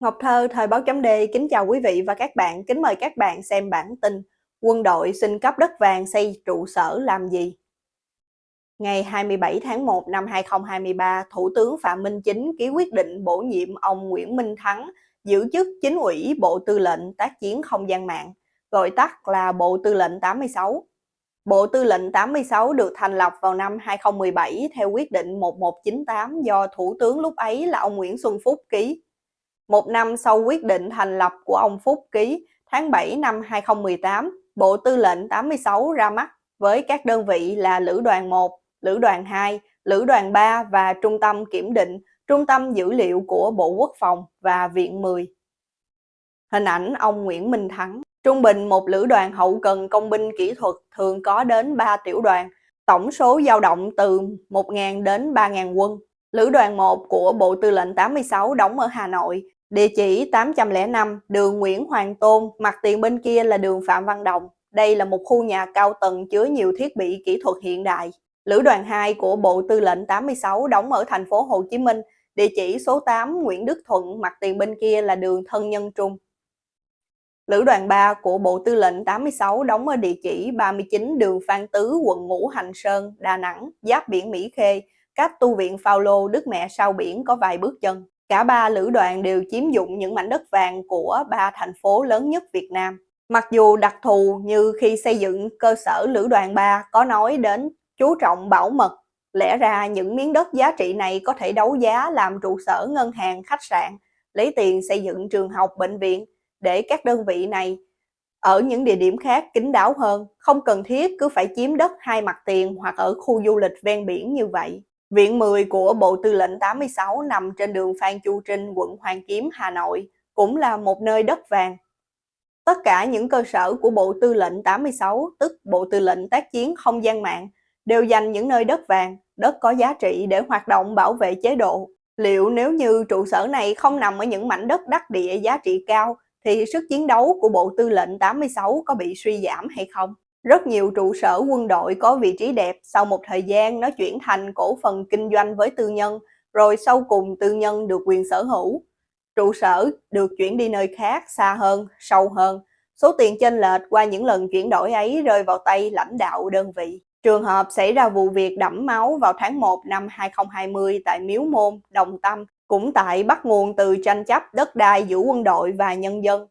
Ngọc Thơ, Thời báo chấm đê kính chào quý vị và các bạn, kính mời các bạn xem bản tin Quân đội xin cấp đất vàng xây trụ sở làm gì? Ngày 27 tháng 1 năm 2023, Thủ tướng Phạm Minh Chính ký quyết định bổ nhiệm ông Nguyễn Minh Thắng giữ chức chính ủy Bộ Tư lệnh Tác chiến Không gian mạng, gọi tắt là Bộ Tư lệnh 86. Bộ Tư lệnh 86 được thành lập vào năm 2017 theo quyết định 1198 do Thủ tướng lúc ấy là ông Nguyễn Xuân Phúc ký. Một năm sau quyết định thành lập của ông Phúc ký, tháng 7 năm 2018, Bộ Tư lệnh 86 ra mắt với các đơn vị là Lữ đoàn 1, Lữ đoàn 2, Lữ đoàn 3 và Trung tâm Kiểm định, Trung tâm Dữ liệu của Bộ Quốc phòng và Viện 10. Hình ảnh ông Nguyễn Minh Thắng Trung bình một lữ đoàn hậu cần công binh kỹ thuật thường có đến 3 tiểu đoàn, tổng số dao động từ 1.000 đến 3.000 quân. Lữ đoàn 1 của Bộ Tư lệnh 86 đóng ở Hà Nội, địa chỉ 805 đường Nguyễn Hoàng Tôn, mặt tiền bên kia là đường Phạm Văn Đồng. Đây là một khu nhà cao tầng chứa nhiều thiết bị kỹ thuật hiện đại. Lữ đoàn 2 của Bộ Tư lệnh 86 đóng ở thành phố Hồ Chí Minh, địa chỉ số 8 Nguyễn Đức Thuận, mặt tiền bên kia là đường Thân Nhân Trung. Lữ đoàn 3 của Bộ Tư lệnh 86 đóng ở địa chỉ 39 đường Phan Tứ, quận Ngũ Hành Sơn, Đà Nẵng, giáp biển Mỹ Khê, cách tu viện Phaolô Đức Mẹ sau biển có vài bước chân. Cả ba lữ đoàn đều chiếm dụng những mảnh đất vàng của ba thành phố lớn nhất Việt Nam. Mặc dù đặc thù như khi xây dựng cơ sở lữ đoàn 3 có nói đến chú trọng bảo mật, lẽ ra những miếng đất giá trị này có thể đấu giá làm trụ sở ngân hàng, khách sạn, lấy tiền xây dựng trường học, bệnh viện để các đơn vị này ở những địa điểm khác kín đáo hơn, không cần thiết cứ phải chiếm đất hai mặt tiền hoặc ở khu du lịch ven biển như vậy. Viện 10 của Bộ Tư lệnh 86 nằm trên đường Phan Chu Trinh, quận Hoàng Kiếm, Hà Nội, cũng là một nơi đất vàng. Tất cả những cơ sở của Bộ Tư lệnh 86, tức Bộ Tư lệnh tác chiến không gian mạng, đều dành những nơi đất vàng, đất có giá trị để hoạt động bảo vệ chế độ. Liệu nếu như trụ sở này không nằm ở những mảnh đất đắc địa giá trị cao, thì sức chiến đấu của Bộ Tư lệnh 86 có bị suy giảm hay không? Rất nhiều trụ sở quân đội có vị trí đẹp, sau một thời gian nó chuyển thành cổ phần kinh doanh với tư nhân, rồi sau cùng tư nhân được quyền sở hữu. Trụ sở được chuyển đi nơi khác, xa hơn, sâu hơn. Số tiền chênh lệch qua những lần chuyển đổi ấy rơi vào tay lãnh đạo đơn vị. Trường hợp xảy ra vụ việc đẫm máu vào tháng 1 năm 2020 tại Miếu Môn, Đồng Tâm, cũng tại bắt nguồn từ tranh chấp đất đai giữa quân đội và nhân dân.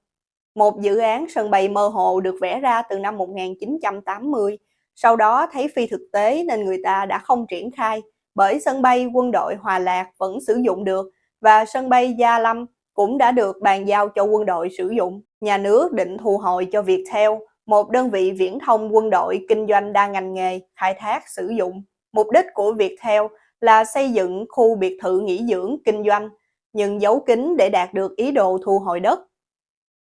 Một dự án sân bay mơ hồ được vẽ ra từ năm 1980, sau đó thấy phi thực tế nên người ta đã không triển khai, bởi sân bay quân đội Hòa Lạc vẫn sử dụng được và sân bay Gia Lâm cũng đã được bàn giao cho quân đội sử dụng. Nhà nước định thu hồi cho Viettel, một đơn vị viễn thông quân đội kinh doanh đa ngành nghề, khai thác sử dụng. Mục đích của Viettel là xây dựng khu biệt thự nghỉ dưỡng kinh doanh, nhưng giấu kín để đạt được ý đồ thu hồi đất.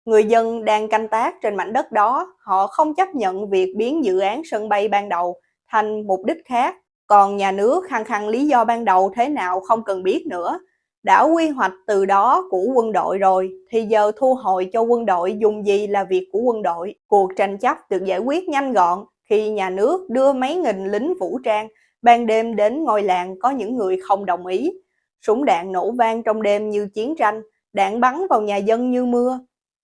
Người dân đang canh tác trên mảnh đất đó, họ không chấp nhận việc biến dự án sân bay ban đầu thành mục đích khác. Còn nhà nước khăng khăng lý do ban đầu thế nào không cần biết nữa. Đã quy hoạch từ đó của quân đội rồi, thì giờ thu hồi cho quân đội dùng gì là việc của quân đội. Cuộc tranh chấp được giải quyết nhanh gọn khi nhà nước đưa mấy nghìn lính vũ trang ban đêm đến ngôi làng có những người không đồng ý. Súng đạn nổ vang trong đêm như chiến tranh, đạn bắn vào nhà dân như mưa,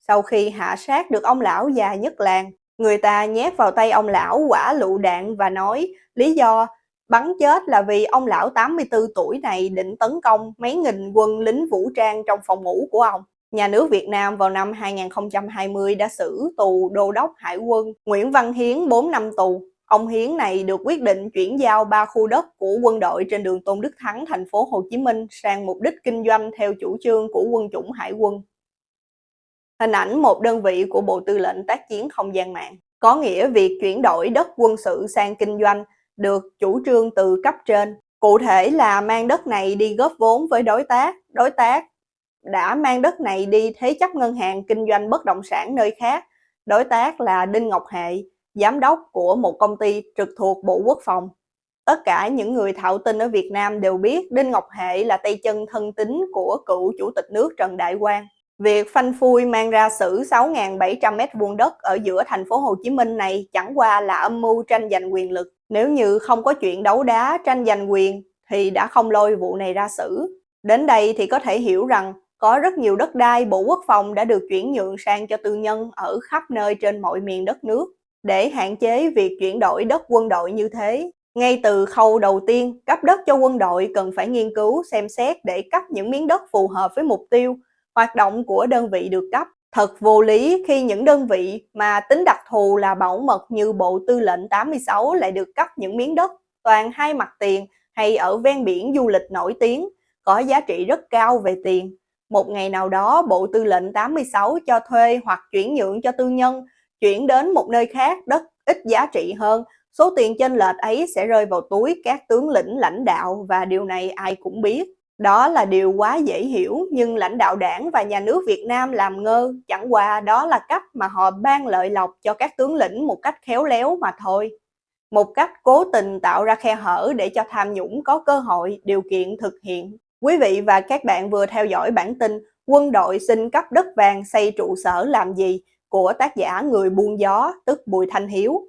sau khi hạ sát được ông lão già nhất làng, người ta nhét vào tay ông lão quả lựu đạn và nói lý do bắn chết là vì ông lão 84 tuổi này định tấn công mấy nghìn quân lính vũ trang trong phòng ngủ của ông. Nhà nước Việt Nam vào năm 2020 đã xử tù đô đốc hải quân Nguyễn Văn Hiến 4 năm tù. Ông Hiến này được quyết định chuyển giao ba khu đất của quân đội trên đường Tôn Đức Thắng, thành phố Hồ Chí Minh sang mục đích kinh doanh theo chủ trương của quân chủng hải quân. Hình ảnh một đơn vị của Bộ Tư lệnh tác chiến không gian mạng. Có nghĩa việc chuyển đổi đất quân sự sang kinh doanh được chủ trương từ cấp trên. Cụ thể là mang đất này đi góp vốn với đối tác, đối tác đã mang đất này đi thế chấp ngân hàng kinh doanh bất động sản nơi khác. Đối tác là Đinh Ngọc Hệ, giám đốc của một công ty trực thuộc Bộ Quốc phòng. Tất cả những người thạo tin ở Việt Nam đều biết Đinh Ngọc Hệ là tay chân thân tín của cựu chủ tịch nước Trần Đại Quang. Việc phanh phui mang ra xử 6.700 m2 đất ở giữa thành phố Hồ Chí Minh này chẳng qua là âm mưu tranh giành quyền lực. Nếu như không có chuyện đấu đá tranh giành quyền thì đã không lôi vụ này ra xử. Đến đây thì có thể hiểu rằng có rất nhiều đất đai Bộ Quốc phòng đã được chuyển nhượng sang cho tư nhân ở khắp nơi trên mọi miền đất nước. Để hạn chế việc chuyển đổi đất quân đội như thế, ngay từ khâu đầu tiên, cấp đất cho quân đội cần phải nghiên cứu, xem xét để cấp những miếng đất phù hợp với mục tiêu, hoạt động của đơn vị được cấp. Thật vô lý khi những đơn vị mà tính đặc thù là bảo mật như Bộ Tư lệnh 86 lại được cấp những miếng đất toàn hai mặt tiền hay ở ven biển du lịch nổi tiếng, có giá trị rất cao về tiền. Một ngày nào đó Bộ Tư lệnh 86 cho thuê hoặc chuyển nhượng cho tư nhân, chuyển đến một nơi khác đất ít giá trị hơn, số tiền chênh lệch ấy sẽ rơi vào túi các tướng lĩnh lãnh đạo và điều này ai cũng biết. Đó là điều quá dễ hiểu nhưng lãnh đạo đảng và nhà nước Việt Nam làm ngơ, chẳng qua đó là cách mà họ ban lợi lộc cho các tướng lĩnh một cách khéo léo mà thôi. Một cách cố tình tạo ra khe hở để cho tham nhũng có cơ hội, điều kiện thực hiện. Quý vị và các bạn vừa theo dõi bản tin Quân đội xin cấp đất vàng xây trụ sở làm gì của tác giả Người buôn gió tức Bùi Thanh Hiếu.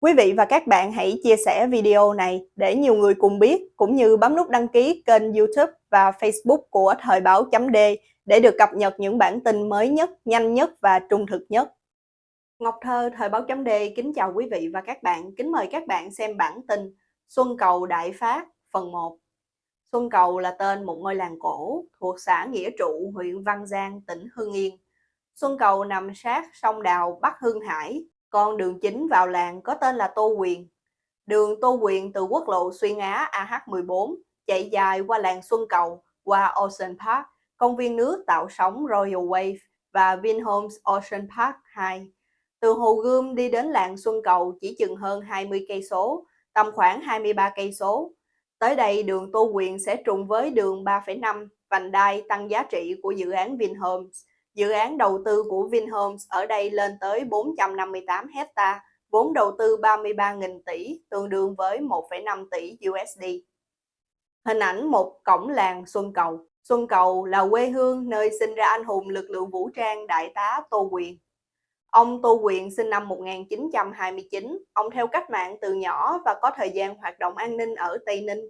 Quý vị và các bạn hãy chia sẻ video này để nhiều người cùng biết, cũng như bấm nút đăng ký kênh youtube và facebook của Thời báo chấm D để được cập nhật những bản tin mới nhất, nhanh nhất và trung thực nhất. Ngọc Thơ, Thời báo chấm D kính chào quý vị và các bạn, kính mời các bạn xem bản tin Xuân Cầu Đại Phát phần 1. Xuân Cầu là tên một ngôi làng cổ thuộc xã Nghĩa Trụ, huyện Văn Giang, tỉnh Hưng Yên. Xuân Cầu nằm sát sông Đào, Bắc Hưng Hải, con đường chính vào làng có tên là Tô Quyền. Đường Tô Quyền từ quốc lộ xuyên Á AH14 chạy dài qua làng Xuân Cầu, qua Ocean Park, công viên nước tạo sóng Royal Wave và Vinhomes Ocean Park 2. Từ Hồ Gươm đi đến làng Xuân Cầu chỉ chừng hơn 20 cây số, tầm khoảng 23 cây số. Tới đây đường Tô Quyền sẽ trùng với đường 3,5 vành đai tăng giá trị của dự án Vinhomes Dự án đầu tư của Vinhomes ở đây lên tới 458 hecta, vốn đầu tư 33.000 tỷ, tương đương với 1,5 tỷ USD. Hình ảnh một cổng làng Xuân Cầu. Xuân Cầu là quê hương nơi sinh ra anh hùng lực lượng vũ trang Đại tá Tô Quyền. Ông Tô Quyền sinh năm 1929, ông theo cách mạng từ nhỏ và có thời gian hoạt động an ninh ở Tây Ninh.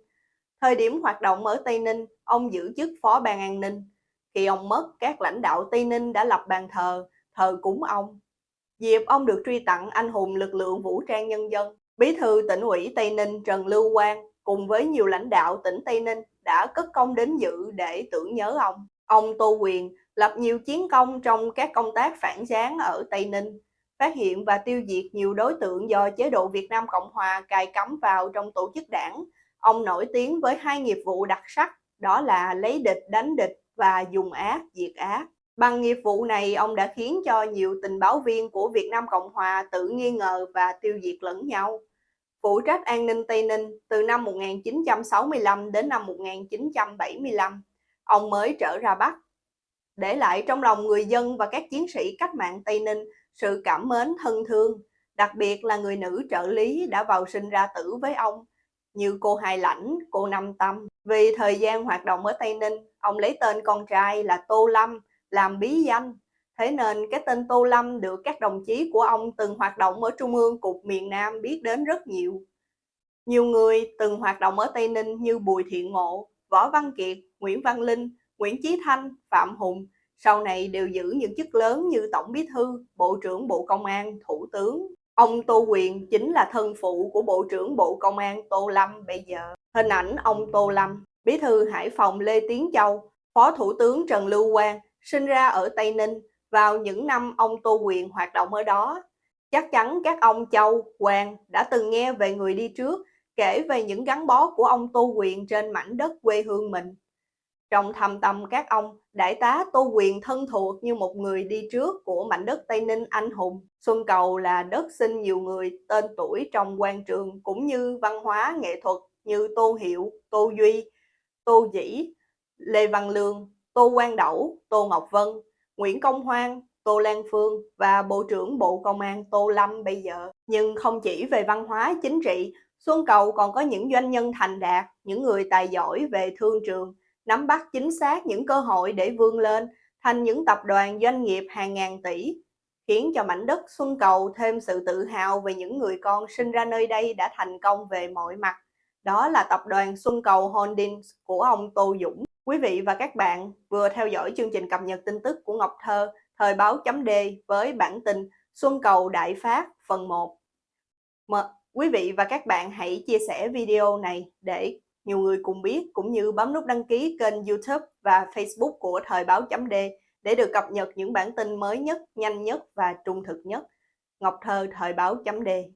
Thời điểm hoạt động ở Tây Ninh, ông giữ chức phó ban an ninh. Khi ông mất, các lãnh đạo Tây Ninh đã lập bàn thờ, thờ cúng ông. Dịp ông được truy tặng anh hùng lực lượng vũ trang nhân dân, Bí thư tỉnh ủy Tây Ninh Trần Lưu Quang cùng với nhiều lãnh đạo tỉnh Tây Ninh đã cất công đến dự để tưởng nhớ ông. Ông Tô Quyền lập nhiều chiến công trong các công tác phản gián ở Tây Ninh, phát hiện và tiêu diệt nhiều đối tượng do chế độ Việt Nam Cộng Hòa cài cắm vào trong tổ chức đảng. Ông nổi tiếng với hai nghiệp vụ đặc sắc, đó là lấy địch đánh địch và dùng ác diệt ác. Bằng nghiệp vụ này, ông đã khiến cho nhiều tình báo viên của Việt Nam Cộng Hòa tự nghi ngờ và tiêu diệt lẫn nhau. Phụ trách an ninh Tây Ninh từ năm 1965 đến năm 1975, ông mới trở ra Bắc. Để lại trong lòng người dân và các chiến sĩ cách mạng Tây Ninh sự cảm mến thân thương, đặc biệt là người nữ trợ lý đã vào sinh ra tử với ông, như cô Hai Lãnh, cô Năm Tâm. Vì thời gian hoạt động ở Tây Ninh, ông lấy tên con trai là Tô Lâm làm bí danh. Thế nên cái tên Tô Lâm được các đồng chí của ông từng hoạt động ở Trung ương Cục miền Nam biết đến rất nhiều. Nhiều người từng hoạt động ở Tây Ninh như Bùi Thiện Ngộ, Võ Văn Kiệt, Nguyễn Văn Linh, Nguyễn Chí Thanh, Phạm Hùng, sau này đều giữ những chức lớn như Tổng Bí Thư, Bộ trưởng Bộ Công an, Thủ tướng. Ông Tô Quyền chính là thân phụ của Bộ trưởng Bộ Công an Tô Lâm bây giờ. Hình ảnh ông Tô Lâm, Bí thư Hải Phòng Lê Tiến Châu, Phó Thủ tướng Trần Lưu Quang sinh ra ở Tây Ninh vào những năm ông Tô Quyền hoạt động ở đó. Chắc chắn các ông Châu, Quang đã từng nghe về người đi trước kể về những gắn bó của ông Tô Quyền trên mảnh đất quê hương mình. Trong thầm tâm các ông, đại tá Tô Quyền thân thuộc như một người đi trước của mảnh đất Tây Ninh anh hùng. Xuân Cầu là đất sinh nhiều người tên tuổi trong quan trường cũng như văn hóa nghệ thuật như Tô Hiệu, Tô Duy, Tô Dĩ, Lê Văn Lương, Tô Quang Đẩu, Tô Ngọc Vân, Nguyễn Công Hoan, Tô Lan Phương và Bộ trưởng Bộ Công an Tô Lâm bây giờ. Nhưng không chỉ về văn hóa chính trị, Xuân Cầu còn có những doanh nhân thành đạt, những người tài giỏi về thương trường, nắm bắt chính xác những cơ hội để vươn lên thành những tập đoàn doanh nghiệp hàng ngàn tỷ, khiến cho mảnh đất Xuân Cầu thêm sự tự hào về những người con sinh ra nơi đây đã thành công về mọi mặt. Đó là tập đoàn Xuân Cầu Holdings của ông Tô Dũng. Quý vị và các bạn vừa theo dõi chương trình cập nhật tin tức của Ngọc Thơ, thời báo chấm D với bản tin Xuân cầu Đại Phát phần 1. Mà, quý vị và các bạn hãy chia sẻ video này để nhiều người cùng biết cũng như bấm nút đăng ký kênh YouTube và Facebook của thời báo chấm D để được cập nhật những bản tin mới nhất, nhanh nhất và trung thực nhất. Ngọc Thơ, thời báo chấm D